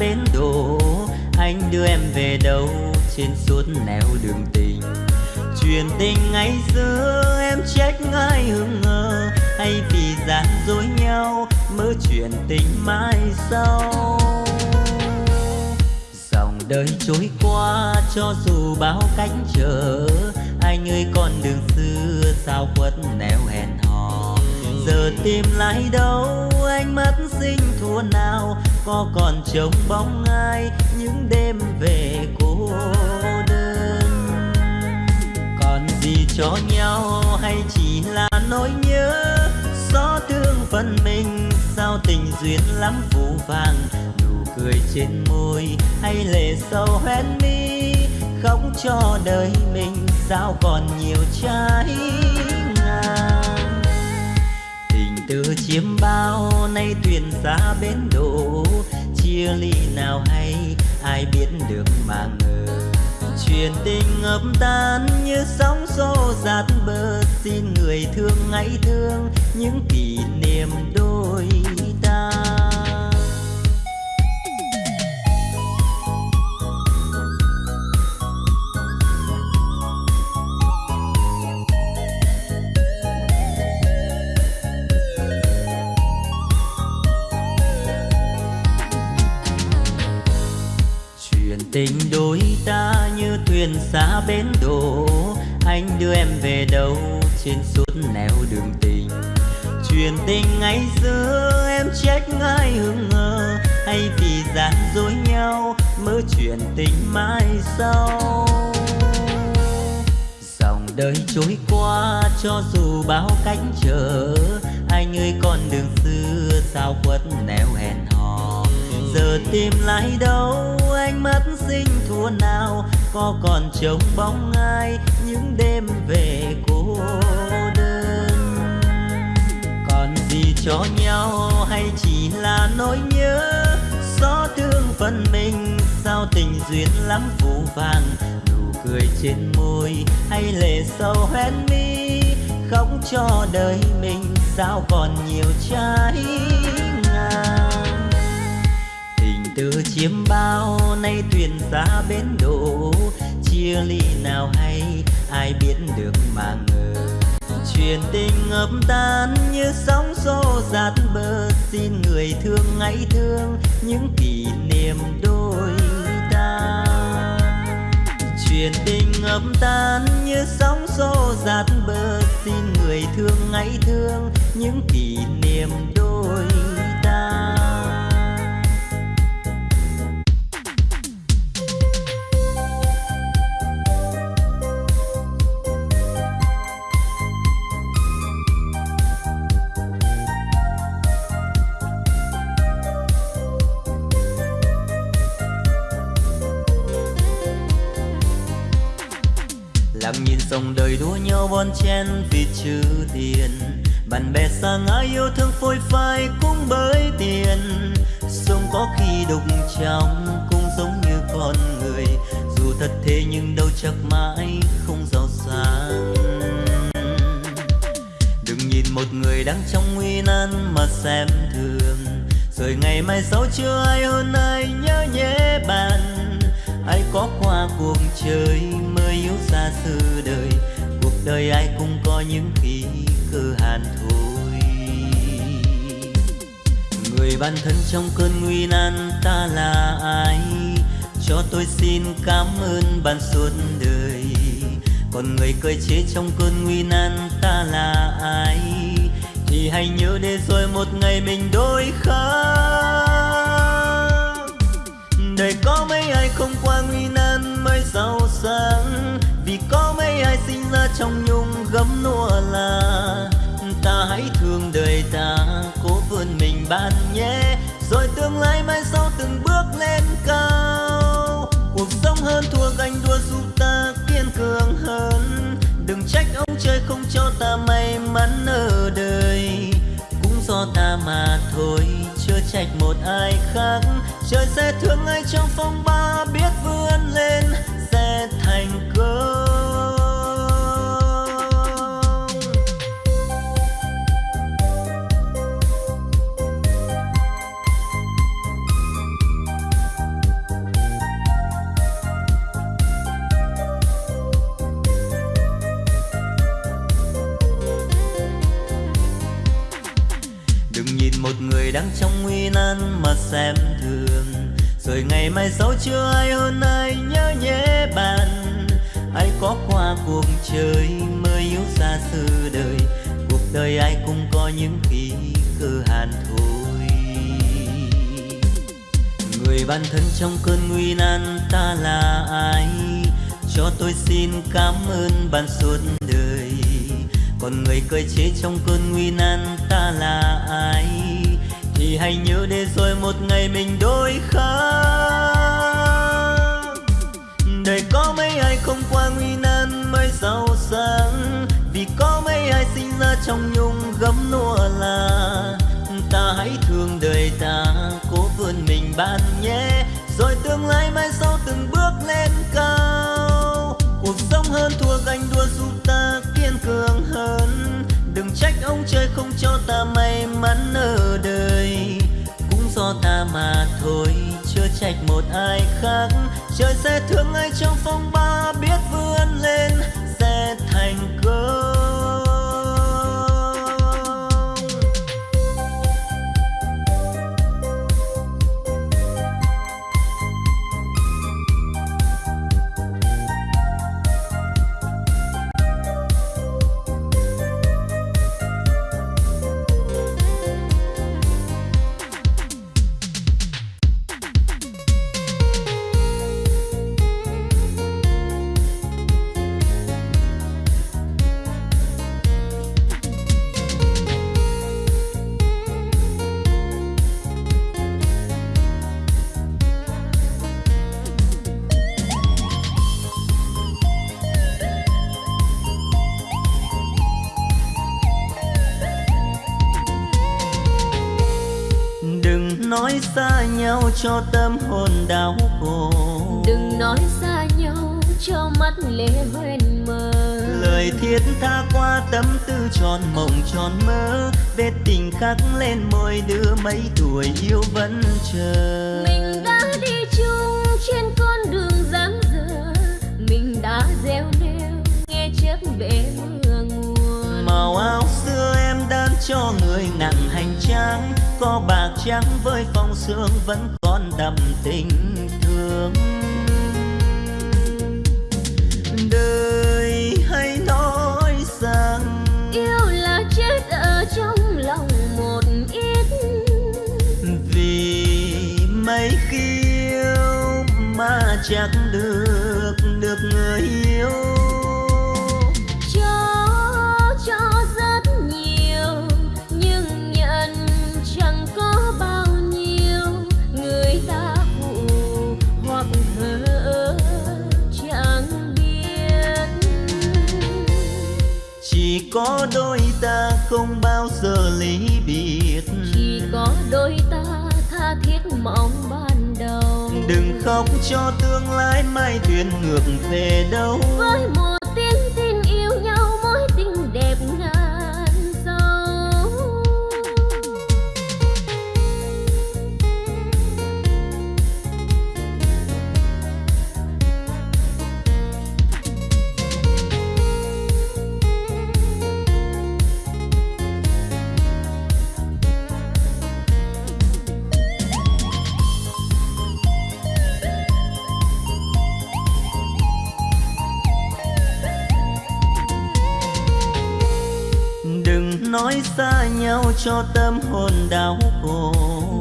bến đổ anh đưa em về đâu? Trên suốt nẻo đường tình. Chuyện tình ngày xưa em trách ai hững ngờ hay vì gian dối nhau mơ chuyện tình mai sau? Dòng đời trôi qua cho dù bao cánh chờ anh ơi con đường xưa sao quất nẻo hẹn hò? Giờ tìm lại đâu? Anh mất sinh thua nào? Có còn trông bóng ai những đêm về cô đơn? Còn gì cho nhau hay chỉ là nỗi nhớ? Gió thương phần mình, sao tình duyên lắm phù vàng nụ cười trên môi hay lệ sâu hoen mi? Khóc cho đời mình, sao còn nhiều trái từ chiếm bao, nay thuyền xa bến đổ. Chia ly nào hay, ai biết được mà ngờ. Chuyện tình ngập tan như sóng xô dạt bờ, xin người thương, hãy thương những kỷ niệm đôi. Tình đôi ta như thuyền xa bến đổ. Anh đưa em về đâu trên suốt nẻo đường tình? Chuyện tình ngày xưa em trách ai hững ngờ hay vì gian dối nhau mơ chuyện tình mai sau? Dòng đời trôi qua cho dù bao cánh trở, anh ơi con đường xưa sao quất nẻo hẹn giờ tìm lại đâu anh mất sinh thua nào, có còn trông bóng ai những đêm về cô đơn? Còn gì cho nhau hay chỉ là nỗi nhớ? Xót thương phần mình, sao tình duyên lắm phù vàng nụ cười trên môi hay lệ sâu hoen mi? Khóc cho đời mình, sao còn nhiều trái từ chiếm bao nay thuyền xa bến đổ chia ly nào hay, ai biết được mà ngờ. Chuyện tình ngập tan như sóng xô dạt bờ. Xin người thương hãy thương những kỷ niệm đôi ta. Chuyện tình ngập tan như sóng xô dạt bờ. Xin người thương hãy thương những kỷ niệm đôi dòng đời đua nhau bon chen vì chữ tiền. Bạn bè xa ngã yêu thương phôi phai cũng bởi tiền. Sông có khi đục trong cũng giống như con người. Dù thật thế nhưng đâu chắc mãi không giàu sang. Đừng nhìn một người đang trong nguy nan mà xem thường. Rồi ngày mai sau chưa ai hơn ai nhớ nhé bạn. Ai có qua cuộc chơi mới yếu xa xứ đời đời ai cũng có những khi cơ hàn thôi người bạn thân trong cơn nguy nan ta là ai? Cho tôi xin cảm ơn bạn suốt đời. Còn người cười chế trong cơn nguy nan ta là ai? Thì hãy nhớ để rồi một ngày mình đôi khác đời có mấy ai không qua nguy nan mới giàu sang có mấy ai sinh ra trong nhung gấm nua là ta hãy thương đời ta, cố vươn mình ban nhé. Rồi tương lai mai sau từng bước lên cao, cuộc sống hơn thua ganh đua giúp ta kiên cường hơn. Đừng trách ông trời không cho ta may mắn ở đời, cũng do ta mà thôi, chưa trách một ai khác. Trời sẽ thương ai trong phong ba biết vươn lên. Trong nan mà xem thường. Rồi ngày mai sau chưa ai hơn ai nhớ nhé bạn. Ai có qua cuộc chơi mới yếu xa xứ đời, cuộc đời ai cũng có những khi cơ hàn thôi người bạn thân trong cơn nguy nan ta là ai? Cho tôi xin cảm ơn bạn suốt đời. Còn người cười chế trong cơn nguy nan ta là ai? Thì hãy nhớ để rồi một ngày mình đôi khác. Đời có mấy ai không qua nguy nan mới giàu sang? Vì có mấy ai sinh ra trong nhung gấm lụa là, ta hãy thương đời ta, cố vươn mình bạn nhé. Rồi tương lai mai sau từng bước lên cao. Cuộc sống hơn thua ganh đua giúp ta kiên cường hơn đừng trách ông trời không cho ta may mắn ở đời. Cũng do ta mà thôi, chưa trách một ai khác. Trời sẽ thương ai trong phong ba biết vươn lên. Cho tâm hồn đau khổ. Đừng nói xa nhau cho mắt lệ hoen mờ lời thiết tha qua tâm tư tròn mộng tròn mơ vết tình khắc lên môi đưa mấy tuổi yêu vẫn chờ. Mình đã đi chung trên con đường dáng dở mình đã gieo neo nghe chớp bể mưa mùa màu áo xưa em đan cho người nặng hành trang có bạc trắng với phong sương vẫn còn đậm tình thương. Đời hay nói rằng yêu là chết ở trong lòng một ít. Vì mấy khi yêu mà chẳng có đôi ta không bao giờ ly biệt. Chỉ có đôi ta tha thiết mong ban đầu. Đừng khóc cho tương lai mai thuyền ngược về đâu. Với một nhau cho tâm hồn đau khổ.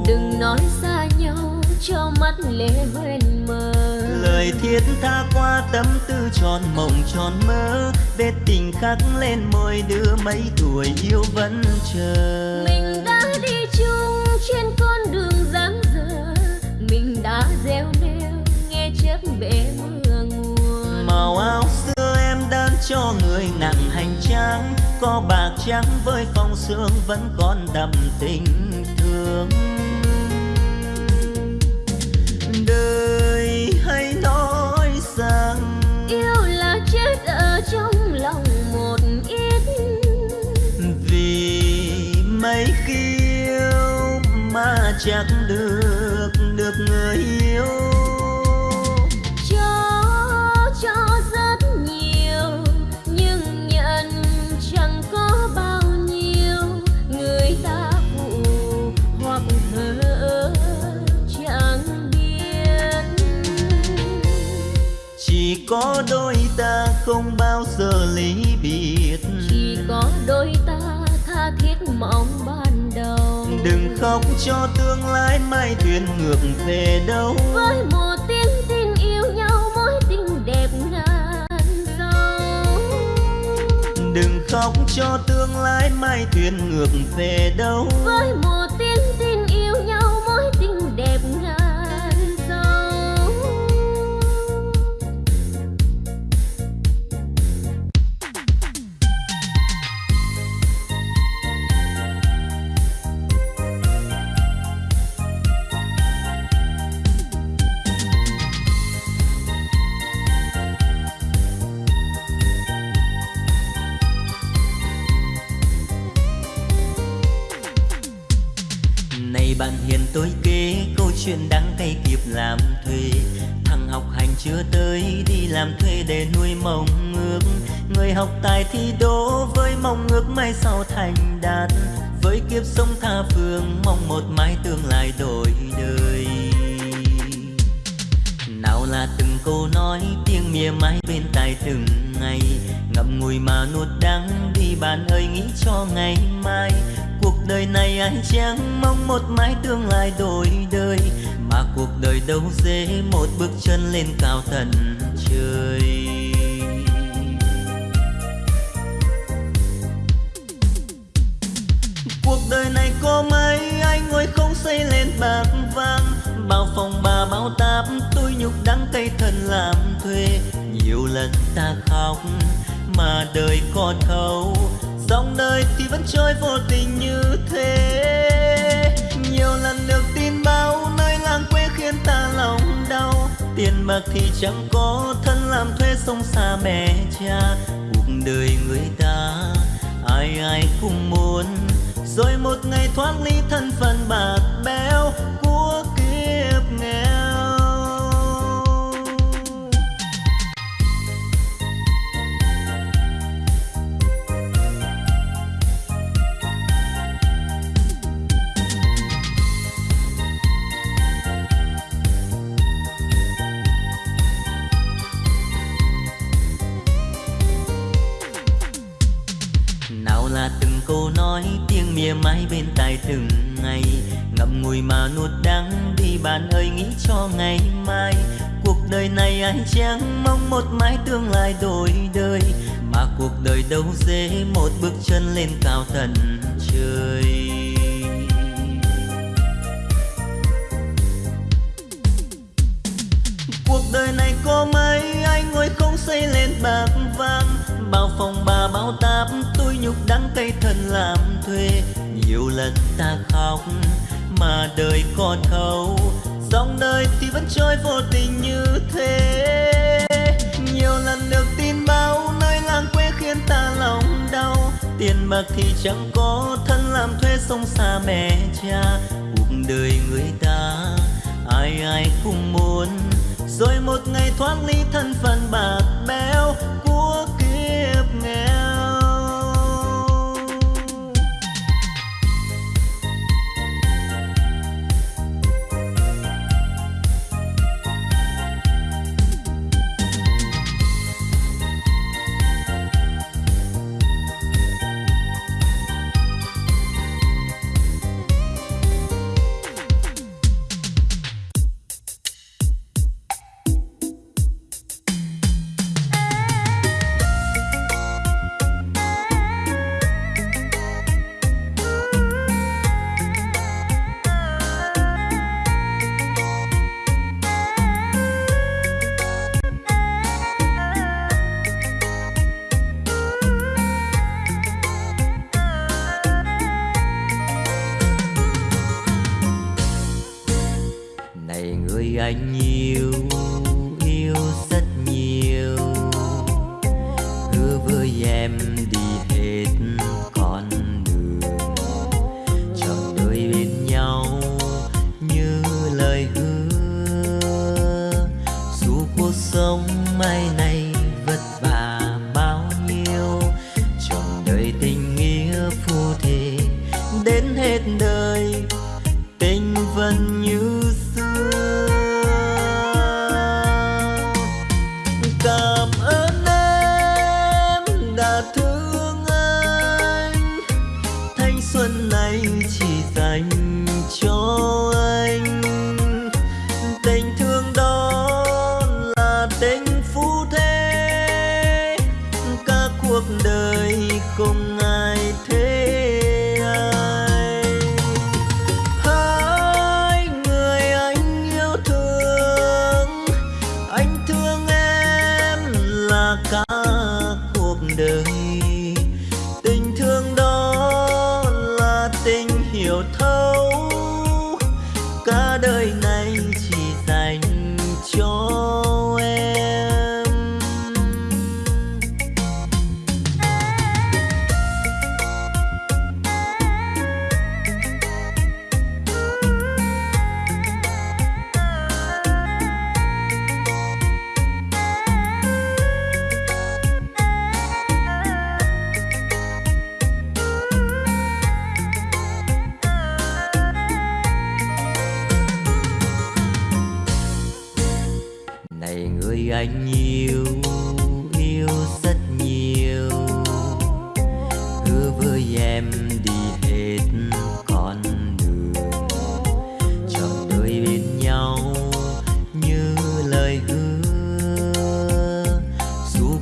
Đừng nói xa nhau cho mắt lệ hoen mờ lời thiết tha qua tâm tư tròn mộng tròn mơ vết tình khắc lên môi đưa mấy tuổi yêu vẫn chờ. Mình đã đi chung trên con đường dáng dở mình đã gieo neo nghe chớp bể mưa mùa màu áo xưa em đan cho người nặng hành trang có bạc trắng với phong sương vẫn còn đậm tình thương. Đời hay nói rằng yêu là chết ở trong lòng một ít. vì mấy khi yêu mà chẳng được cho tương lai mai thuyền ngược về đâu. Với một tiếng tin yêu nhau mối tình đẹp ngàn dâu đừng khóc cho tương lai mai thuyền ngược về đâu. Với một bước chân lên cao tận trời. Cuộc đời này có mấy anh ngồi không xây lên bạc vàng, bao phòng bà bao táp tôi nhục đắng cây thân làm thuê. Nhiều lần ta khóc, mà đời còn thâu dòng đời thì vẫn trôi vô tình như thế. Tiền bạc thì chẳng có thân làm thuê sông xa mẹ cha. Cuộc đời người ta, ai ai cũng muốn. Rồi một ngày thoát ly thân phận bạc béo tiếng mãi mai bên tai từng ngày. Ngậm ngùi mà nuốt đắng đi, bạn ơi, nghĩ cho ngày mai. Cuộc đời này ai chẳng mong một mái tương lai đổi đời, mà cuộc đời đâu dễ một bước chân lên cao tận trời. Cuộc đời này có mấy anh ngồi không xây lên bạc vàng. Bao phòng bà bao táp tôi nhục đắng tay thân làm thuê. Nhiều lần ta khóc mà đời còn thâu dòng đời thì vẫn trôi vô tình như thế. Nhiều lần được tin báo nơi làng quê khiến ta lòng đau. Tiền bạc thì chẳng có, thân làm thuê sông xa mẹ cha. Cuộc đời người ta, ai ai cũng muốn. Rồi một ngày thoát ly thân phận cả cuộc đời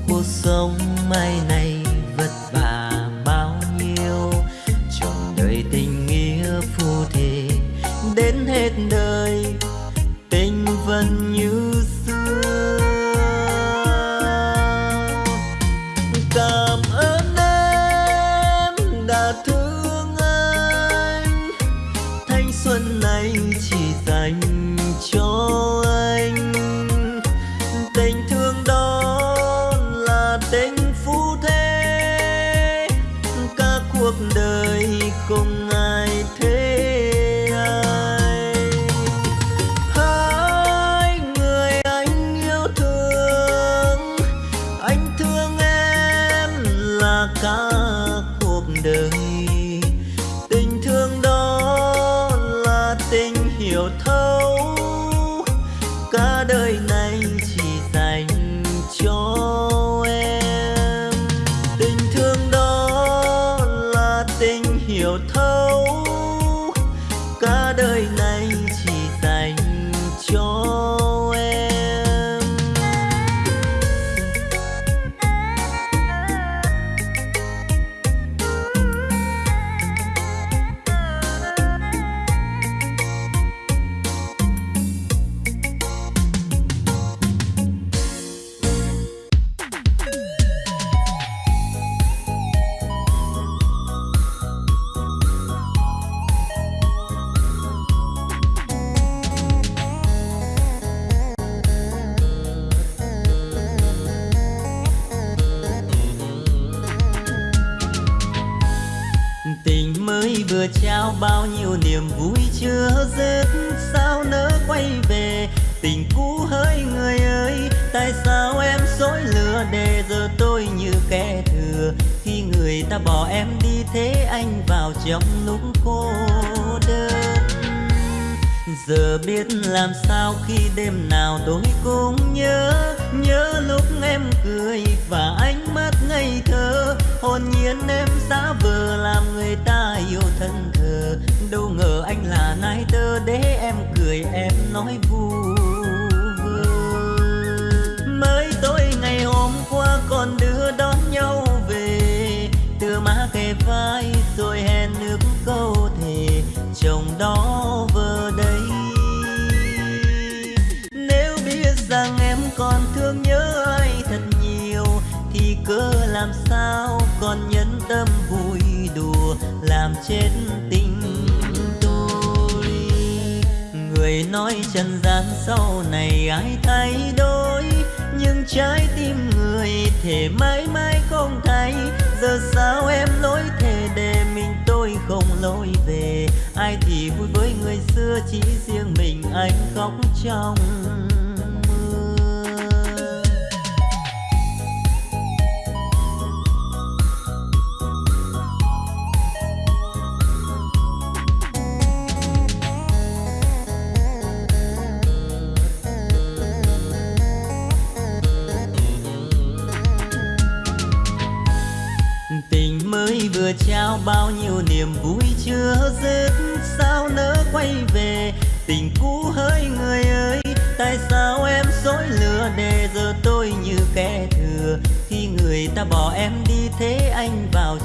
cuộc sống mai này. Kẻ thừa. Khi người ta bỏ em đi, thế anh vào trong lúc cô đơn. Giờ biết làm sao khi đêm nào tôi cũng nhớ nhớ lúc em cười và ánh mắt ngây thơ. Hồn nhiên em giả vờ làm người ta yêu thân thờ. Đâu ngờ anh là nai tơ để em cười, em nói vui. mới tối ngày hôm qua còn đưa đón rồi hẹn nước câu thề, chồng đó vừa đây. Nếu biết rằng em còn thương nhớ ai thật nhiều, thì cớ làm sao còn nhẫn tâm vui đùa, làm chết tình tôi. Người nói trần gian sau này ai thay đổi, nhưng trái tim người thể mãi mãi không trong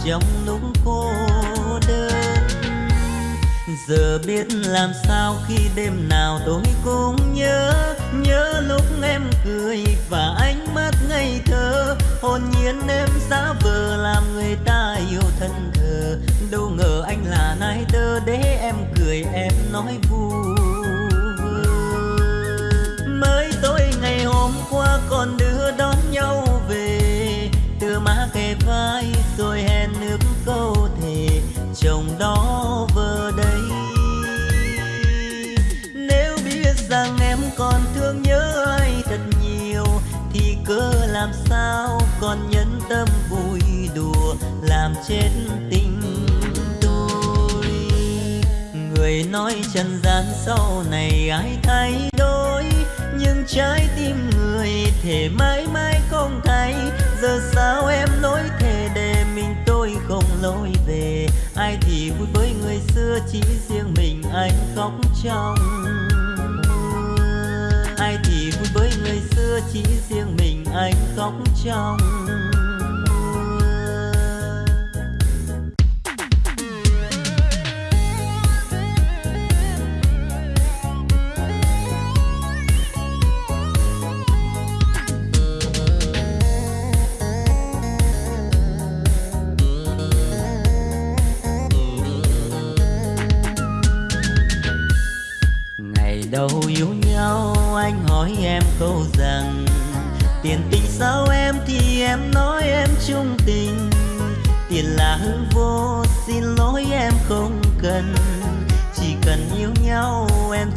trong lúc cô đơn. Giờ biết làm sao khi đêm nào tôi cũng nhớ nhớ lúc em cười và ánh mắt ngây thơ. Hồn nhiên em giả vờ làm người ta yêu thân thờ. Đâu ngờ anh là nai tơ để em cười, em nói vui. Trần gian sau này ai thay đổi? Nhưng trái tim người thể mãi mãi không thay. Giờ sao em nói thề để mình tôi không lối về? Ai thì vui với người xưa chỉ riêng mình anh khóc trong ai thì vui với người xưa chỉ riêng mình anh khóc trong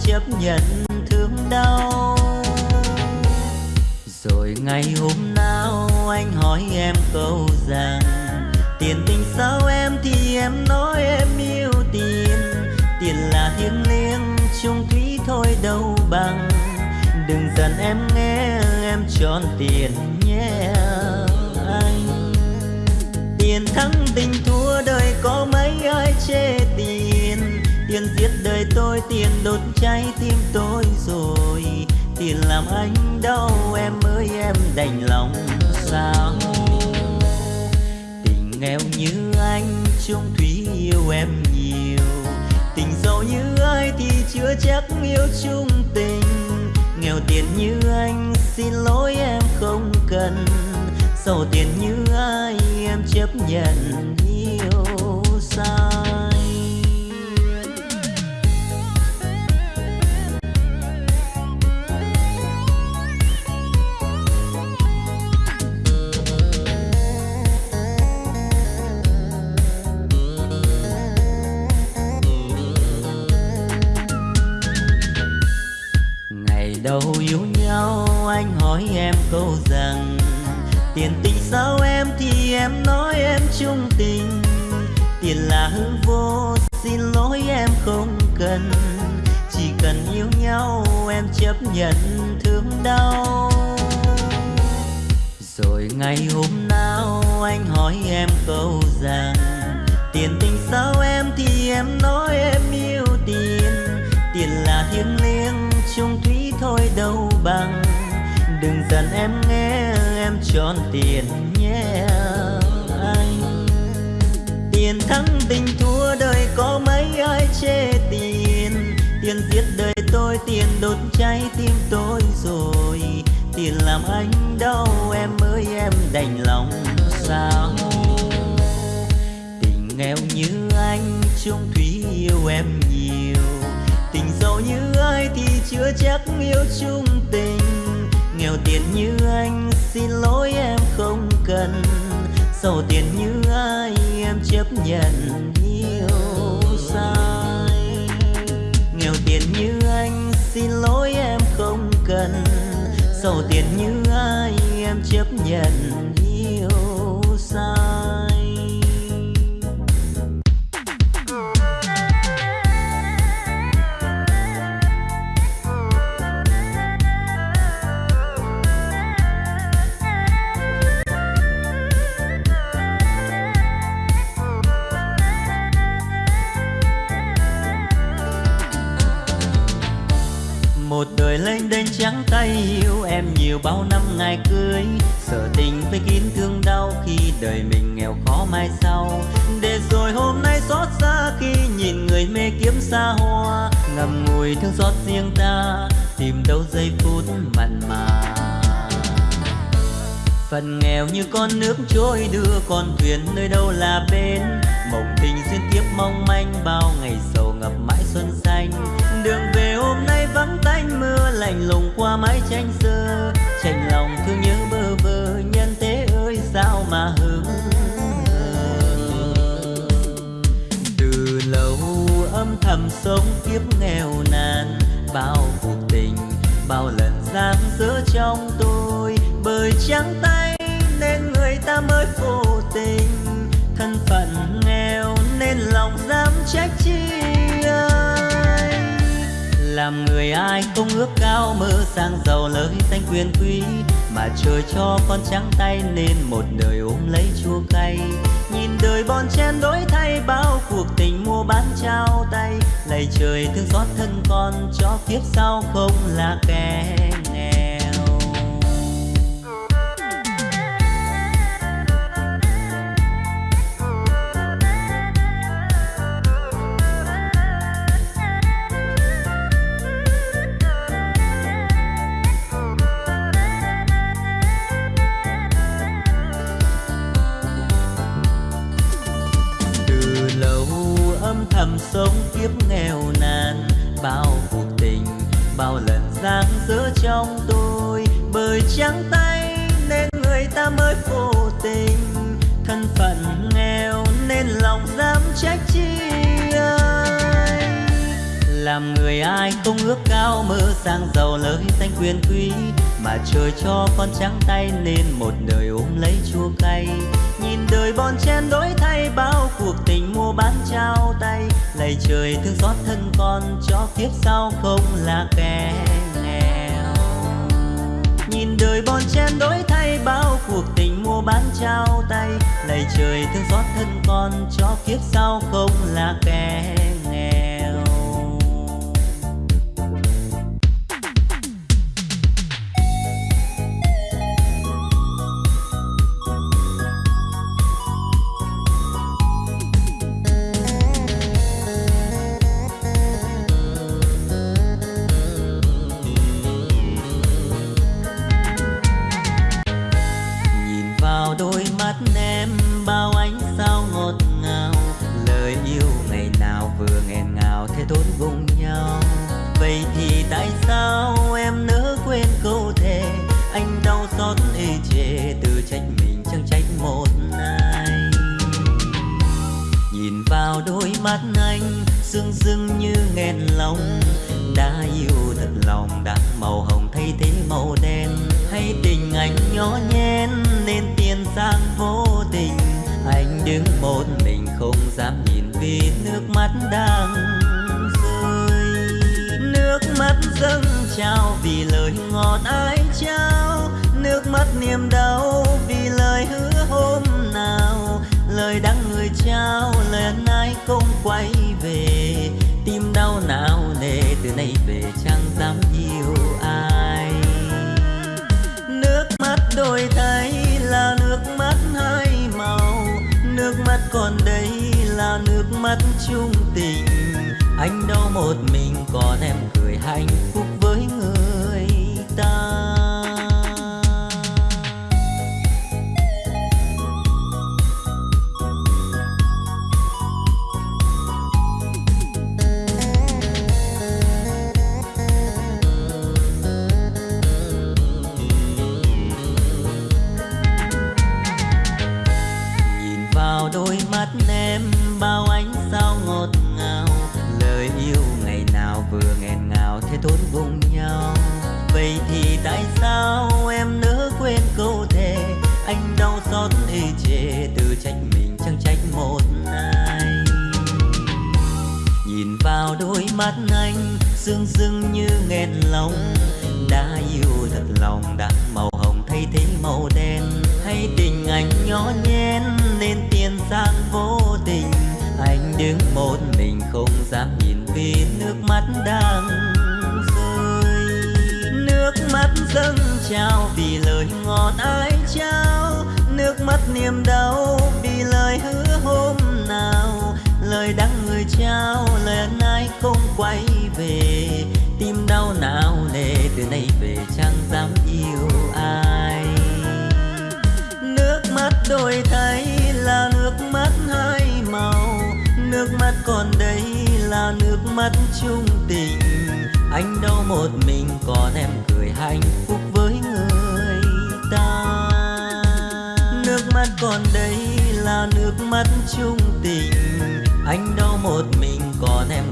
chấp nhận thương đau. Rồi ngày hôm nào anh hỏi em câu rằng, tiền tình sao em thì em nói em yêu tiền. Tiền là thiêng liêng, chung thủy thôi đâu bằng. Đừng giận em nghe, em tròn tiền tiền đốt cháy tim tôi rồi. Tiền làm anh đau em ơi, em đành lòng sao? Tình nghèo như anh, chung thủy yêu em nhiều. Tình giàu như ai thì chưa chắc yêu chung tình. Nghèo tiền như anh, xin lỗi em không cần. Giàu tiền như ai, em chấp nhận đầu yêu nhau, anh hỏi em câu rằng, tiền tình sao em thì em nói em chung tình. Tiền là hư vô, xin lỗi em không cần. Chỉ cần yêu nhau, em chấp nhận thương đau. Rồi ngày hôm nào, anh hỏi em câu rằng, tiền tình sao em thì em nói em yêu tiền. Tiền là thiêng liêng, chung thủy thôi đâu bằng. Đừng giận em nghe, em tròn tiền nhé anh. Tiền thắng tình thua đời có mấy ai chê tiền? Tiền giết đời tôi, tiền đốt cháy tim tôi rồi. Tiền làm anh đau, em ơi, em đành lòng sao? Tình nghèo như anh, chung thủy yêu em nhiều giàu như ai thì chưa chắc yêu chung tình. Nghèo tiền như anh, xin lỗi em không cần. Giàu tiền như ai, em chấp nhận yêu sai. Nghèo tiền như anh, xin lỗi em không cần. Giàu tiền như ai, em chấp nhận xa hoa ngầm ngùi thương xót riêng ta, tìm đâu giây phút mặn mà. Phần nghèo như con nước trôi đưa con thuyền nơi đâu là bên mộng tình duyên kiếp mong manh bao ngày xa sống kiếp nghèo nàn. Bao cuộc tình, bao lần giam giữ trong tôi. Bởi trắng tay nên người ta mới vô tình. Thân phận nghèo nên lòng dám trách chi ai làm người ai không ước cao mơ sang giàu lời danh quyền quý mà trời cho con trắng tay nên một đời ôm lấy chua cay. Nhìn đời bon chen đổi thay, bao cuộc tình mua bán trao tay. Lạy trời thương xót thân con, cho kiếp sau không là kẻ quyền quý mà trời cho con trắng tay nên một đời ôm lấy chua cay. Nhìn đời bon chen đổi thay, bao cuộc tình mua bán trao tay. Lạy trời thương xót thân con, cho kiếp sau không là kẻ nghèo. Nhìn đời bon chen đổi thay, bao cuộc tình mua bán trao tay. Lạy trời thương xót thân con, cho kiếp sau không là kẻ dâng trao vì lời ngọt ai trao. Nước mắt niềm đau vì lời hứa hôm nào. Lời đắng người trao, lời ân ai không quay về. Tim đau nào nề, từ nay về chẳng dám yêu ai. Nước mắt đôi thấy là nước mắt hai màu. Nước mắt còn đây là nước mắt chung tình anh đau một mình còn em cười hạnh phúc dưng như nghẹn lòng. Đã yêu thật lòng, đã màu hồng thay thế màu đen. Hay tình anh nhỏ nhen, nên tiền sang vô tình. Anh đứng một mình không dám nhìn vì nước mắt đang rơi. Nước mắt dâng trao vì lời ngọt ai trao. Nước mắt niềm đau vì lời hứa hôm nào. Lời đắng người trao, lời ân ai không quay về. Tim đau não nề từ nay về chẳng dám yêu ai. Nước mắt đổi thay là nước mắt hai màu. Nước mắt còn đây là nước mắt chung tình. Anh đau một mình, còn em cười hạnh phúc với người ta. Nước mắt còn đây là nước mắt chung tình. Anh đau một mình, còn em